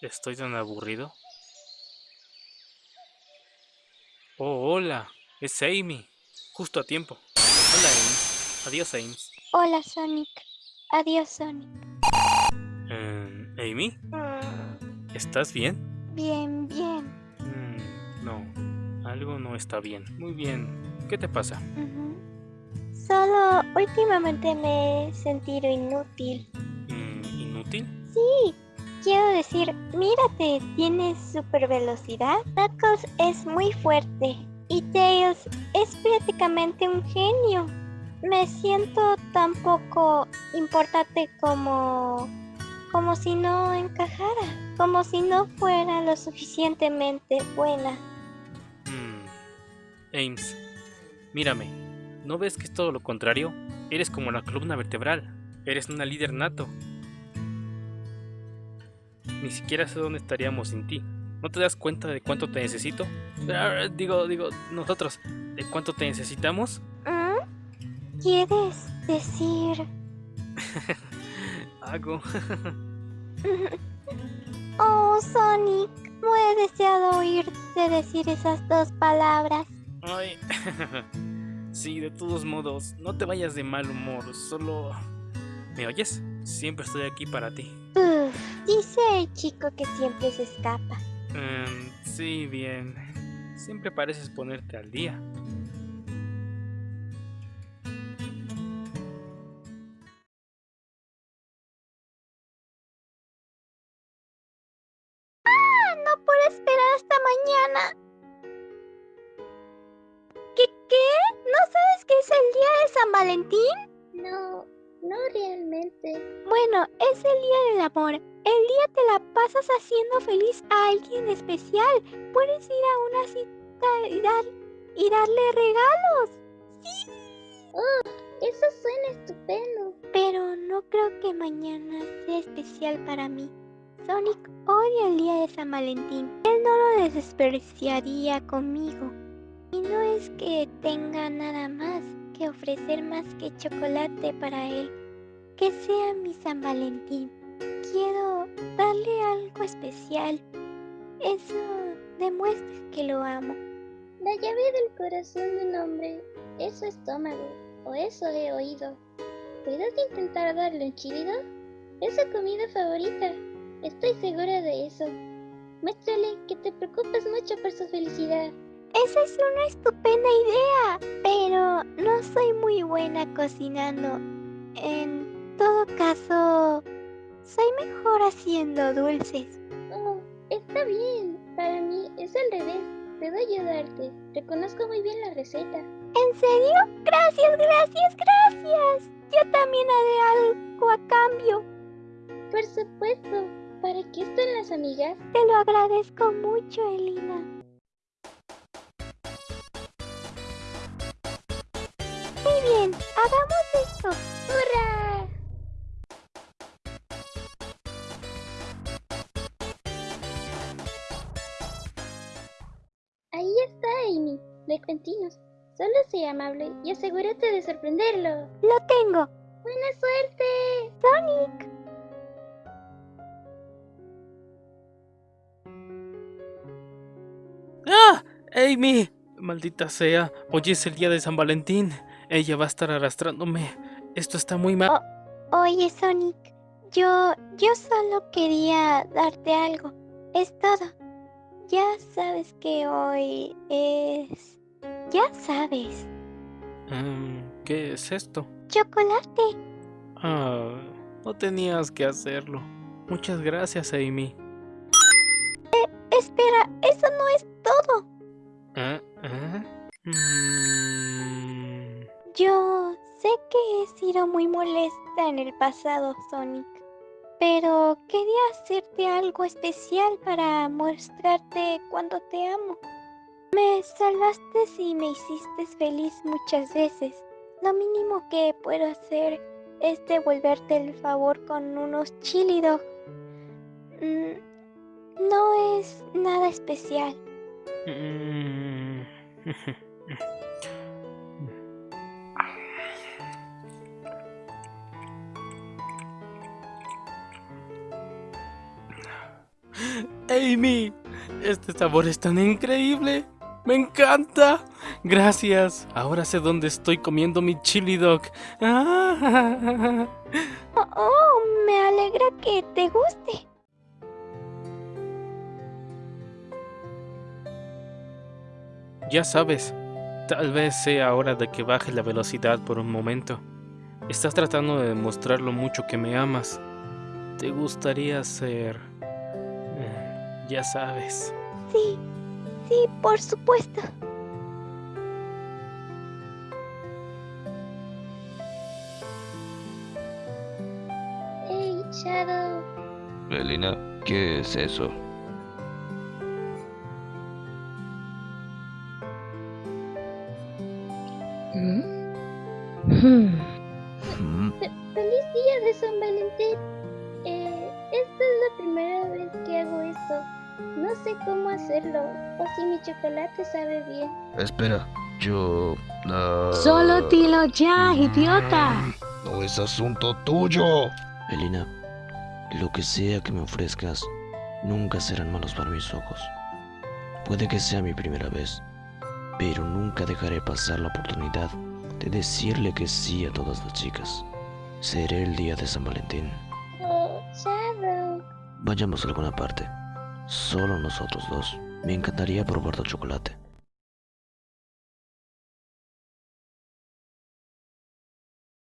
Estoy tan aburrido. Oh, hola. Es Amy. Justo a tiempo. Hola, Ames. Adiós, Ames. Hola, Sonic. Adiós, Sonic. Eh, Amy, Mm, ¿estás bien? Bien, bien. Mm, no, algo no está bien. Muy bien. ¿Qué te pasa? Solo últimamente me he sentido inútil. Mm, ¿Inútil? Sí, quiero decir, mírate, tienes super velocidad. Knuckles es muy fuerte y Tails es prácticamente un genio. Me siento tan poco importante como como si no encajara, como si no fuera lo suficientemente buena. Mm, Ames, mírame. ¿No ves que es todo lo contrario? Eres como la columna vertebral. Eres una líder nato. Ni siquiera sé dónde estaríamos sin ti. ¿No te das cuenta de cuánto te necesito? Ah, Digo, digo, nosotros, ¿de cuánto te necesitamos? ¿Mm? ¿Quieres decir? Hago. Oh, Sonic, no he deseado oírte decir esas dos palabras. Ay. sí, de todos modos, no te vayas de mal humor, solo... ¿Me oyes? Siempre estoy aquí para ti. Dice el chico que siempre se escapa. Em, sí, bien. Siempre pareces ponerte al día. Ah, no puedo esperar hasta mañana. ¿Qué qué? ¿No sabes que es el día de San Valentín? No, no realmente. Bueno, es el día del amor. El día te la pasas haciendo feliz a alguien especial. Puedes ir a una cita y, dar, y darle regalos. Sí. Eso suena estupendo. Pero no creo que mañana sea especial para mí. Sonic odia el día de San Valentín. Él no lo despreciaría conmigo. Y no es que tenga nada más que ofrecer más que chocolate para él. Que sea mi San Valentín. Quiero darle algo especial. Eso demuestra que lo amo. La llave del corazón de un hombre es su estómago, o eso he oído. ¿Puedes intentar darle un chilido? Es su comida favorita. Estoy segura de eso. Muéstrale que te preocupas mucho por su felicidad. Esa es una estupenda idea, pero no soy muy buena cocinando. En todo caso, soy mejor haciendo dulces. Oh, está bien. Para mí es al revés. Puedo ayudarte. Reconozco muy bien la receta. ¿En serio? Gracias, gracias, gracias. Yo también haré algo a cambio. Por supuesto. ¿Para qué están las amigas? Te lo agradezco mucho, Elina. Hagamos esto. ¡Hurra! Ahí está Amy. De cuentinos. Solo sé amable y asegúrate de sorprenderlo. Lo tengo. ¡Buena suerte! Sonic. ¡Ah! ¡Amy! Maldita sea, hoy es el día de San Valentín. Ella va a estar arrastrándome. Esto está muy mal. Oye, Sonic. Yo, yo solo quería darte algo. Es todo. Ya sabes que hoy es... Ya sabes. Em, ¿Qué es esto? Chocolate. Ah, no tenías que hacerlo. Muchas gracias, Amy. Espera, eso no es todo. Molesta en el pasado, Sonic. Pero quería hacerte algo especial para mostrarte cuánto te amo. Me salvaste y me hiciste feliz muchas veces. Lo mínimo que puedo hacer es devolverte el favor con unos chili dog. Mm, no es nada especial. Amy, este sabor es tan increíble. Me encanta. Gracias. Ahora sé dónde estoy comiendo mi chili dog. Ah. Oh, oh, me alegra que te guste. Ya sabes, tal vez sea hora de que baje la velocidad por un momento. Estás tratando de demostrar lo mucho que me amas. ¿Te gustaría ser... ya sabes. Sí, sí, por supuesto. Hey, Shadow. Elena, ¿qué es eso? Mm, Fe- ¡Feliz día de San Valentín! No sé cómo hacerlo, o si mi chocolate sabe bien. Espera, yo... ah, Solo dilo ya, idiota. No es asunto tuyo. Elena, lo que sea que me ofrezcas, nunca serán malos para mis ojos. Puede que sea mi primera vez, pero nunca dejaré pasar la oportunidad de decirle que sí a todas las chicas. Seré el día de San Valentín. Oh, Shadow. Vayamos a alguna parte. Solo nosotros dos. Me encantaría probar tu chocolate.